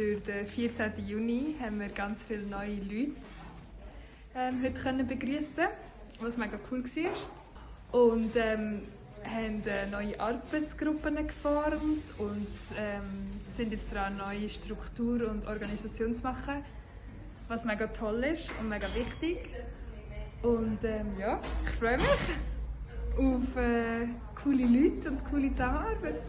Durch den 14. Juni haben wir ganz viele neue Leute ähm, heute können begrüßen, was mega cool war. Und ähm, haben äh, neue Arbeitsgruppen geformt und ähm, sind jetzt dran, neue Struktur und Organisation zu machen, was mega toll ist und mega wichtig. Und ähm, ja, ich freue mich auf äh, coole Leute und coole Zusammenarbeit.